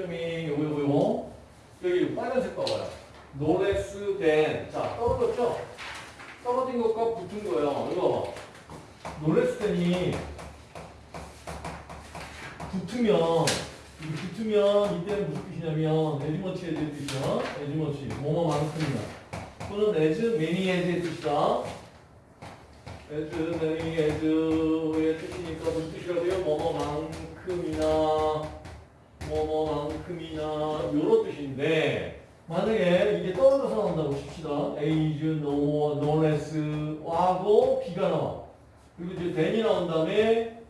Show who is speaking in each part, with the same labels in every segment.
Speaker 1: 차이점이 요거 요거 요거 여기 빨간색 봐봐요. than 자 떨어졌죠? 떨어진 것과 붙은 거예요. 이거 than이 붙으면 이 붙으면 이때는 무슨 뜻이냐면 에즈머치에 대한 뜻이야. 에즈머치 뭐뭐만큼이나 또는 as many as의 뜻이다. as many as의 뜻이니까 무슨 뜻이라고 해요? 뭐뭐만큼이나 뭐뭐만큼이나 요런 뜻인데 만약에 이게 떨어져서 나온다고 칩시다. is no, no less 하고 b가 나와. 그리고 이제 then이 나온 다음에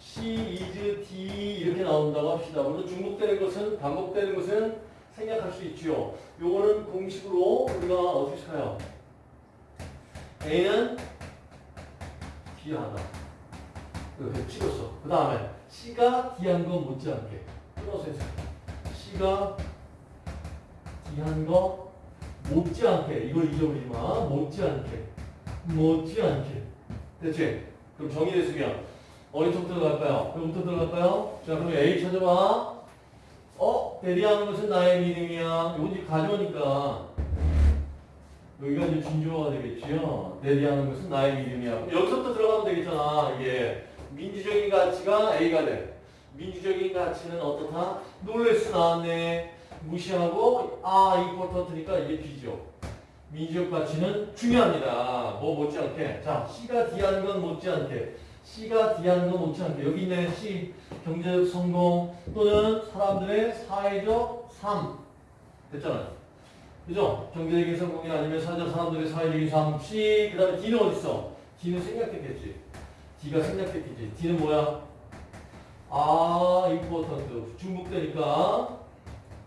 Speaker 1: she is d 이렇게 나온다고 합시다. 물론 중복되는 것은 반복되는 것은 생략할 수 있지요. 요거는 공식으로 우리가 어떻게 쳐요? a는 D하다. 이렇게 찍었어. 그 다음에 C가 D한 거 못지않게 끊어서 해서 C가 D한 거 못지않게 이걸 잊어버리지 마. 못지않게 못지않게 됐지? 그럼 정의됐으면 어디부터 들어갈까요? 여기부터 들어갈까요? 자 그럼 A 찾아봐. 어? 대리하는 것은 나의 믿음이야. 이거 이제 가져오니까 여기가 이제 진주어가 되겠지요. 대리하는 것은 나의 믿음이야. 그럼 여기서부터 들어가면 되겠잖아. 이게 민주적인 가치가 A가 돼. 민주적인 가치는 어떻다? 놀레스 나왔네. 무시하고 아 이포턴트니까 이게 B죠. 민주적 가치는 중요합니다. 뭐 못지않게. 자, C가 D하는 건 못지않게. C가 D하는 건 못지않게. 여기 있네. C 경제적 성공 또는 사람들의 사회적 삶. 됐잖아요. 그죠? 경제적인 성공이 아니면 사회적 사람들의 사회적인 삶. C 그 다음에 D는 어디 있어? D는 생략됐겠지. D가 생략됐겠지. D는 뭐야? 아, important. 중복되니까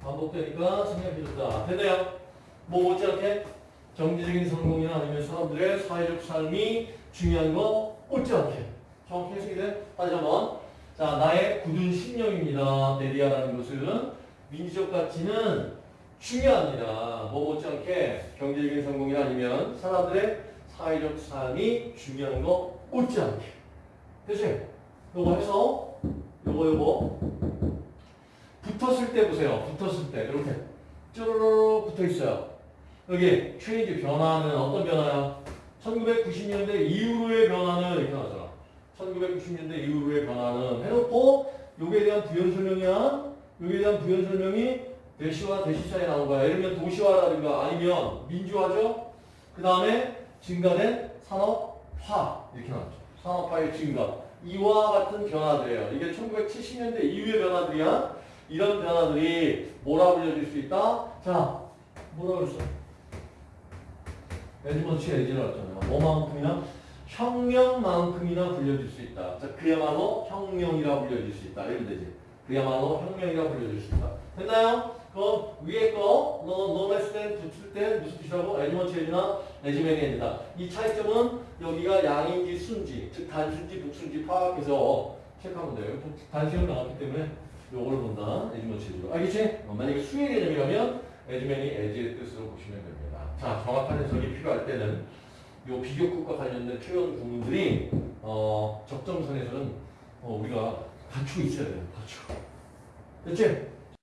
Speaker 1: 반복되니까 생략해줬다. 됐나요? 뭐 못지않게 경제적인 성공이나 아니면 사람들의 사회적 삶이 중요한 거 못지않게 정확히 해석이 돼? 다시 한번 자 나의 굳은 신념입니다. 네리아라는 것은 민주적 가치는 중요합니다. 뭐 못지않게 경제적인 성공이나 아니면 사람들의 사회적 삶이 중요한 거 못지않게 그치? 요거 해서 요거 요거 붙었을 때 보세요. 붙었을 때 이렇게 쭈르르 붙어 있어요. 여기 체인지 변화는 어떤 변화야? 1990년대 이후로의 변화는 이렇게 나잖아. 1990년대 이후로의 변화는 해놓고 요게 대한 부연 설명이야. 요게 대한 부연 설명이 대시와 대시 사이에 나온 거야. 예를 들면 도시화라든가 아니면 민주화죠. 그 다음에 증가된 산업화 이렇게 나왔죠. 산업화의 증가. 이와 같은 변화들이에요. 이게 1970년대 이후의 변화들이야. 이런 변화들이 뭐라 불려질 수 있다? 자, 뭐라 그랬어? 에즈먼치 에지를 했잖아요. 뭐만큼이나? 혁명만큼이나 불려질 수 있다. 자, 그야말로 혁명이라 불려질 수 있다. 이러면 되지. 그야말로 혁명이라 불려질 수 있다. 됐나요? 그 위에 거, 너, 노메스 때 붙을 때 무슨 뜻이라고? 에지나 에지맨이 에지다. 이 차이점은 여기가 양인지 순지, 즉 단순지, 복순지 파악해서 체크하면 돼요. 단식은 나왔기 때문에 요걸 본다. 에즈먼치 에지로. 알겠지? 어, 만약에 수의 개념이라면 에즈맨이 에지의 뜻으로 보시면 됩니다. 자, 정확한 해석이 필요할 때는 요 비교급과 관련된 표현 구문들이 어, 적정선에서는 어, 우리가 갖추고 있어야 돼요. 갖추고. 됐지?